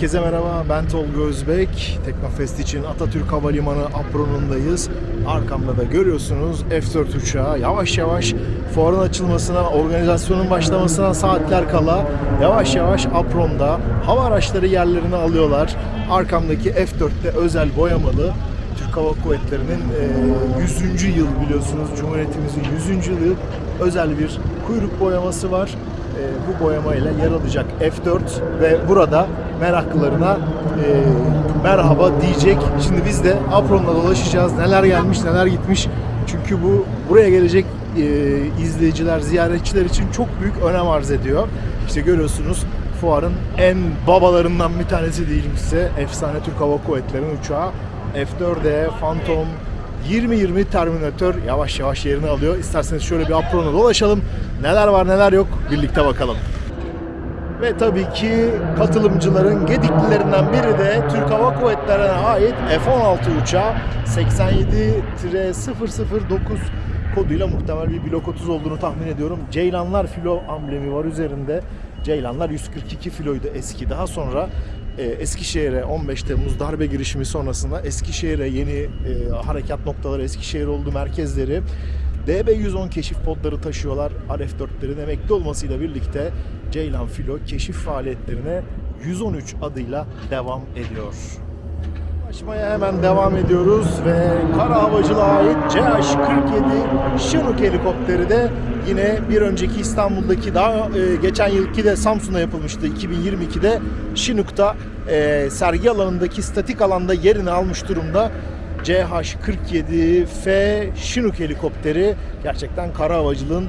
Herkese merhaba, ben Tolga Özbek. Teknofest için Atatürk Havalimanı apronundayız. Arkamda da görüyorsunuz F-4 uçağı yavaş yavaş fuarın açılmasına, organizasyonun başlamasına saatler kala yavaş yavaş apronda hava araçları yerlerini alıyorlar. Arkamdaki F-4'te özel boyamalı Türk Hava Kuvvetleri'nin e, 100. yıl biliyorsunuz Cumhuriyetimizin 100. yılı özel bir kuyruk boyaması var. E, bu boyamayla yer alacak F4 ve burada meraklılarına e, merhaba diyecek. Şimdi biz de apronla dolaşacağız. Neler gelmiş, neler gitmiş. Çünkü bu buraya gelecek e, izleyiciler, ziyaretçiler için çok büyük önem arz ediyor. İşte görüyorsunuz fuarın en babalarından bir tanesi size. Efsane Türk Hava Kuvvetleri'nin uçağı F4E Phantom 2020 Terminator yavaş yavaş yerini alıyor. İsterseniz şöyle bir aprona dolaşalım. Neler var neler yok birlikte bakalım. Ve tabii ki katılımcıların gediklilerinden biri de Türk Hava Kuvvetleri'ne ait F-16 uçağı 87-009 koduyla muhtemel bir blok 30 olduğunu tahmin ediyorum. Ceylanlar filo amblemi var üzerinde. Ceylanlar 142 filoydu eski. Daha sonra e, Eskişehir'e 15 Temmuz darbe girişimi sonrasında Eskişehir'e yeni e, harekat noktaları, Eskişehir oldu merkezleri. DB-110 keşif podları taşıyorlar. RF-4'lerin emekli olmasıyla birlikte Ceylan Filo keşif faaliyetlerine 113 adıyla devam ediyor. Açmaya hemen devam ediyoruz ve kara havacılığa ait CH-47 Chinook helikopteri de yine bir önceki İstanbul'daki daha e, geçen yılki de Samsun'da yapılmıştı 2022'de Chinook'ta e, sergi alanındaki statik alanda yerini almış durumda. CH-47F Chinook helikopteri gerçekten kara havacılığın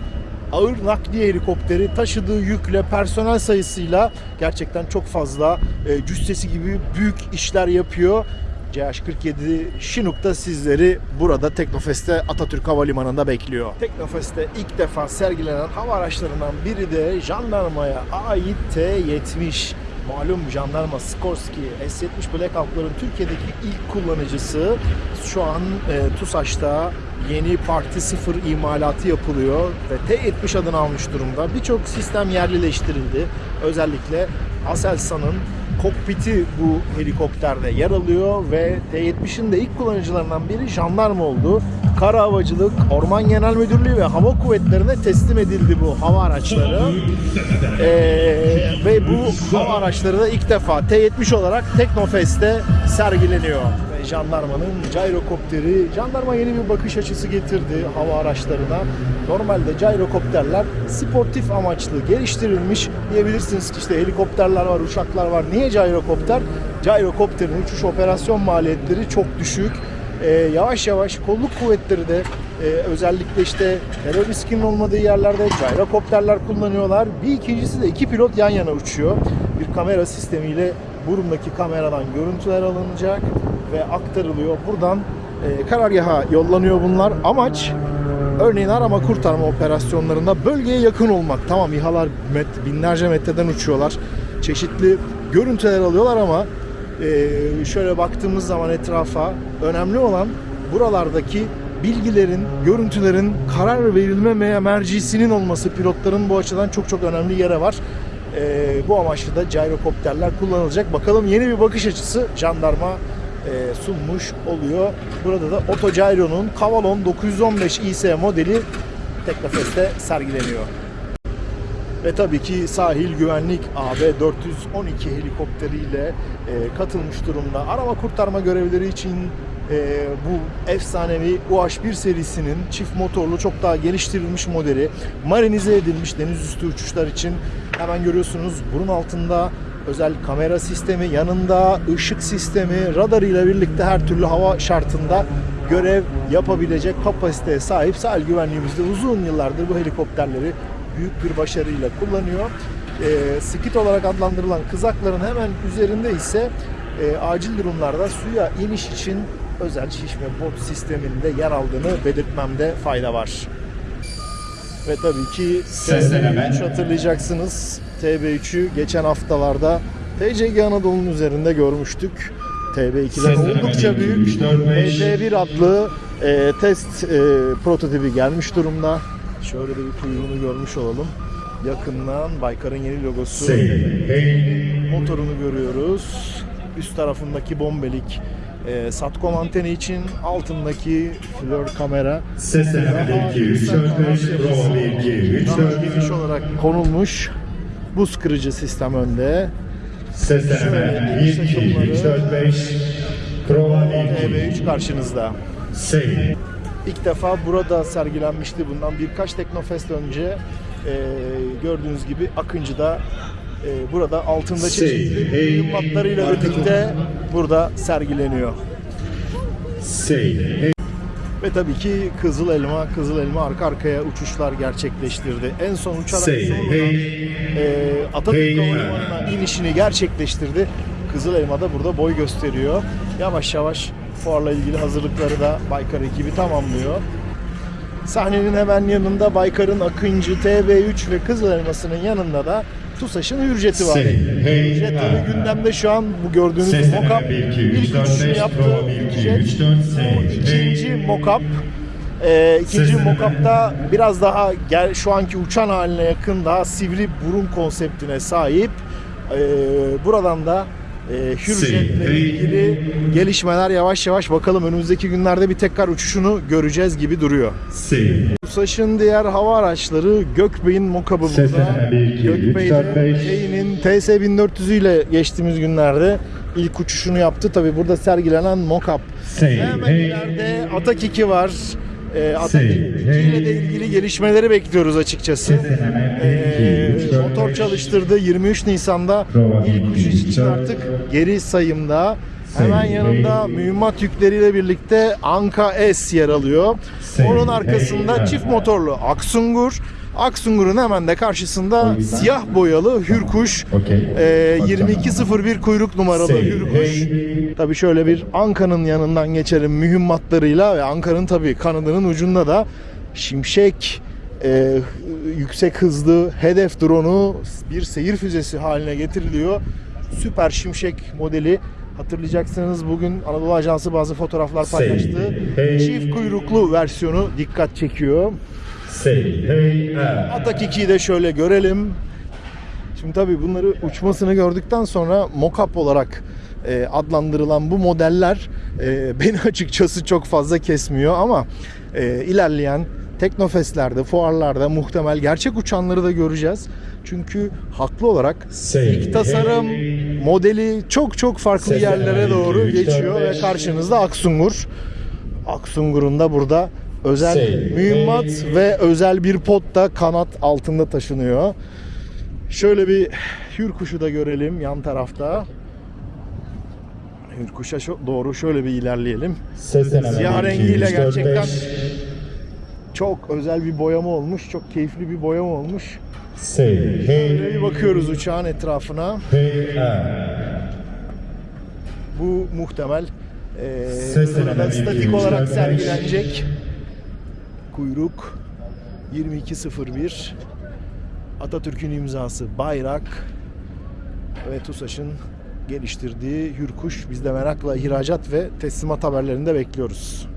ağır nakliye helikopteri taşıdığı yükle personel sayısıyla gerçekten çok fazla e, cüssesi gibi büyük işler yapıyor. CH-47 Chinook da sizleri burada Teknofest'te Atatürk Havalimanı'nda bekliyor. Teknofest'te ilk defa sergilenen hava araçlarından biri de jandarmaya ait T-70. Malum jandarma Skorsky S-70 Black Hawk'ların Türkiye'deki ilk kullanıcısı. Şu an e, TUSAŞ'ta yeni Parti 0 imalatı yapılıyor ve T-70 adını almış durumda. Birçok sistem yerlileştirildi. Özellikle Aselsan'ın kokpiti bu helikopterde yer alıyor ve T-70'in de ilk kullanıcılarından biri jandarma oldu. Kara Havacılık, Orman Genel Müdürlüğü ve Hava Kuvvetleri'ne teslim edildi bu hava araçları. Ee, ve bu hava araçları da ilk defa T-70 olarak Teknofest'te sergileniyor. Jandarmanın gyrokopteri, jandarma yeni bir bakış açısı getirdi hava araçlarına. Normalde gyrokopterler sportif amaçlı geliştirilmiş diyebilirsiniz ki işte helikopterler var, uçaklar var. Niye gyrokopter? Gyrokopterin uçuş operasyon maliyetleri çok düşük. Ee, yavaş yavaş kolluk kuvvetleri de e, özellikle işte terör riskinin olmadığı yerlerde gyrokopterler kullanıyorlar. Bir ikincisi de iki pilot yan yana uçuyor. Bir kamera sistemiyle burundaki kameradan görüntüler alınacak ve aktarılıyor. Buradan e, karargaha yollanıyor bunlar. Amaç örneğin arama kurtarma operasyonlarında bölgeye yakın olmak. Tamam İHA'lar met, binlerce metreden uçuyorlar. Çeşitli görüntüler alıyorlar ama e, şöyle baktığımız zaman etrafa önemli olan buralardaki bilgilerin, görüntülerin karar verilme mercisinin olması pilotların bu açıdan çok çok önemli yere var. E, bu amaçlı da gyrokopterler kullanılacak. Bakalım yeni bir bakış açısı jandarma e, sunmuş oluyor. Burada da Otogyro'nun Cavalon 915 IS modeli Teknofest'te sergileniyor. Ve tabii ki sahil güvenlik AB 412 helikopteriyle e, katılmış durumda. Arama kurtarma görevleri için e, bu efsanevi UH-1 serisinin çift motorlu çok daha geliştirilmiş modeli marinize edilmiş deniz üstü uçuşlar için hemen görüyorsunuz burun altında özel kamera sistemi yanında ışık sistemi radarıyla birlikte her türlü hava şartında görev yapabilecek kapasiteye sahip sahil güvenliğimizde uzun yıllardır bu helikopterleri büyük bir başarıyla kullanıyor. E, skit olarak adlandırılan kızakların hemen üzerinde ise e, acil durumlarda suya iniş için özel şişme bot sisteminde yer aldığını belirtmemde fayda var. Ve tabii ki TB3 hatırlayacaksınız. TB3'ü geçen haftalarda TCG Anadolu'nun üzerinde görmüştük. TB2'den oldukça büyük PT1 adlı e, test e, prototipi gelmiş durumda. Şöyle de bir kuyruğunu görmüş olalım. Yakından Baykar'ın yeni logosu. motorunu görüyoruz. Üst tarafındaki bombelik e, satcom anteni için altındaki flör kamera Ses 1 2 3 4 5 prova 1 2 3 daha 4 geniş olarak konulmuş. Buz kırıcı sistem önde. Ses deneme 1 2 3 4 5 prova 1 2 EV3 karşınızda. Save İlk defa burada sergilenmişti bundan birkaç Teknofest önce. E, gördüğünüz gibi Akıncı'da e, burada altında çeşitli mühimmatlarıyla birlikte burada sergileniyor. Ve tabii ki Kızıl Elma, Kızıl Elma arka arkaya uçuşlar gerçekleştirdi. En son uçarak Say hey e, Atatürk Hey, Havalimanı'na inişini gerçekleştirdi. Kızıl Elma da burada boy gösteriyor. Yavaş yavaş fuarla ilgili hazırlıkları da Baykar ekibi tamamlıyor. Sahnenin hemen yanında Baykar'ın Akıncı, TB3 ve Kızıl Elması'nın yanında da TUSAŞ'ın Hürjet'i var. Hey Hürjet tabii gündemde şu an bu gördüğünüz Ses mockup deneme 1 2 3 ilk 4 uçuşunu 5 yaptı. prova 1 2 Hürjet. 3 4 Say Bu ikinci mock-up. Ee, ikinci Sesini mock-up'ta biraz daha gel, şu anki uçan haline yakın daha sivri burun konseptine sahip. Ee, buradan da e, Hürjet'le Hey. ilgili gelişmeler yavaş yavaş bakalım önümüzdeki günlerde bir tekrar uçuşunu göreceğiz gibi duruyor. TUSAŞ'ın diğer hava araçları Gökbey'in Ses burada. deneme 1 2 3 4 Gökbey'de 5 K'nin TS1400 ile geçtiğimiz günlerde ilk uçuşunu yaptı. Tabi burada sergilenen mock-up. Say Hemen ileride Atak 2 var. Ee, Atak Say, 2 ile de ilgili gelişmeleri bekliyoruz açıkçası. Ses çalıştırdı 23 Nisan'da ilk uçuş için artık geri sayımda. Say, Hemen yanında mühimmat yükleriyle birlikte Anka S yer alıyor. Onun arkasında çift motorlu Aksungur. Aksungur'un hemen de karşısında siyah boyalı Hürkuş. Bak, 2201 kuyruk numaralı Hürkuş. Tabii şöyle bir Anka'nın yanından geçelim mühimmatlarıyla ve Anka'nın tabii kanadının ucunda da Şimşek e, yüksek hızlı hedef drone'u bir seyir füzesi haline getiriliyor. Süper Şimşek modeli hatırlayacaksınız bugün Anadolu Ajansı bazı fotoğraflar paylaştı. hey. Çift kuyruklu versiyonu dikkat çekiyor. Say hey ah. Atak 2'yi de şöyle görelim. Şimdi tabii bunları uçmasını gördükten sonra mock-up olarak e, adlandırılan bu modeller e, beni açıkçası çok fazla kesmiyor ama e, ilerleyen teknofestlerde, fuarlarda muhtemel gerçek uçanları da göreceğiz. Çünkü haklı olarak ilk tasarım modeli çok çok farklı yerlere doğru geçiyor ve karşınızda Aksungur. Aksungur'un da burada özel mühimmat ve özel bir pot da kanat altında taşınıyor. Şöyle bir hürkuşu da görelim yan tarafta. Hürkuşa doğru şöyle bir ilerleyelim. Siyah 1 2 rengiyle 3 4 gerçekten 5 Çok özel bir boyama olmuş. Çok keyifli bir boyama olmuş. Say Şöyle bir bakıyoruz uçağın etrafına. Bu muhtemel e, statik olarak sergilenecek. Kuyruk 2201 Atatürk'ün imzası bayrak ve TUSAŞ'ın geliştirdiği Hürkuş. Biz de merakla ihracat ve teslimat haberlerini de bekliyoruz.